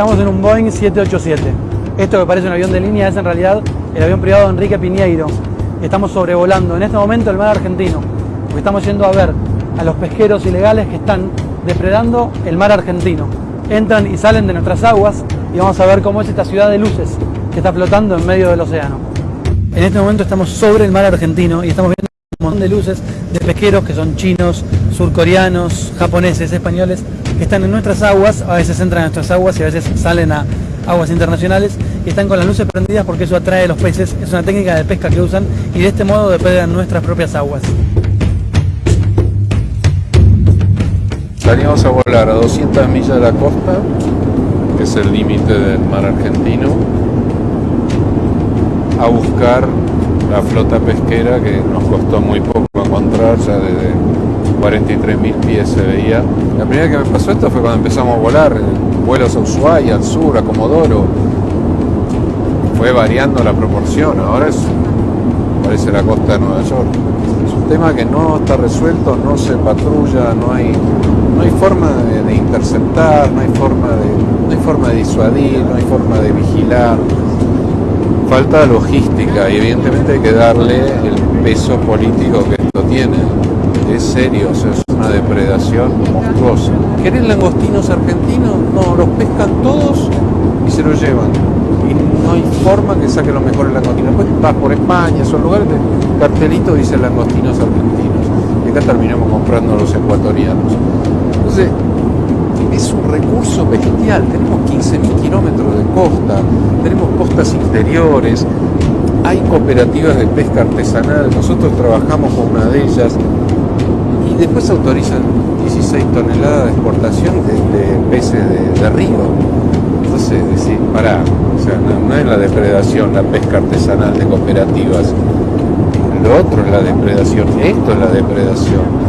Estamos en un Boeing 787. Esto que parece un avión de línea es en realidad el avión privado de Enrique Piñeiro. Estamos sobrevolando en este momento el mar argentino, porque estamos yendo a ver a los pesqueros ilegales que están depredando el mar argentino. Entran y salen de nuestras aguas y vamos a ver cómo es esta ciudad de luces que está flotando en medio del océano. En este momento estamos sobre el mar argentino y estamos viendo de luces de pesqueros que son chinos, surcoreanos, japoneses, españoles, que están en nuestras aguas, a veces entran a nuestras aguas y a veces salen a aguas internacionales y están con las luces prendidas porque eso atrae a los peces, es una técnica de pesca que usan y de este modo depredan nuestras propias aguas. Salimos a volar a 200 millas de la costa, que es el límite del mar argentino, a buscar la flota pesquera que nos costó muy poco encontrar, ya desde 43.000 pies se veía. La primera que me pasó esto fue cuando empezamos a volar, vuelos a Ushuaia, al sur, a Comodoro. Fue variando la proporción, ahora es, parece la costa de Nueva York. Es un tema que no está resuelto, no se patrulla, no hay, no hay forma de, de interceptar, no hay forma de, no hay forma de disuadir, no hay forma de vigilar falta logística y evidentemente hay que darle el peso político que esto tiene. Es serio, es una depredación monstruosa. ¿Querés langostinos argentinos? No, los pescan todos y se los llevan. Y no hay forma que saque los mejores langostinos. Después vas por España, esos lugares, de cartelito dice langostinos argentinos. Y acá terminamos comprando los ecuatorianos. Entonces, recurso bestial. Tenemos 15.000 kilómetros de costa, tenemos costas interiores, hay cooperativas de pesca artesanal, nosotros trabajamos con una de ellas y después autorizan 16 toneladas de exportación de, peces de, de, río. Entonces, decir, pará, o no es la depredación, la pesca artesanal de cooperativas. Lo otro es la depredación, esto es la depredación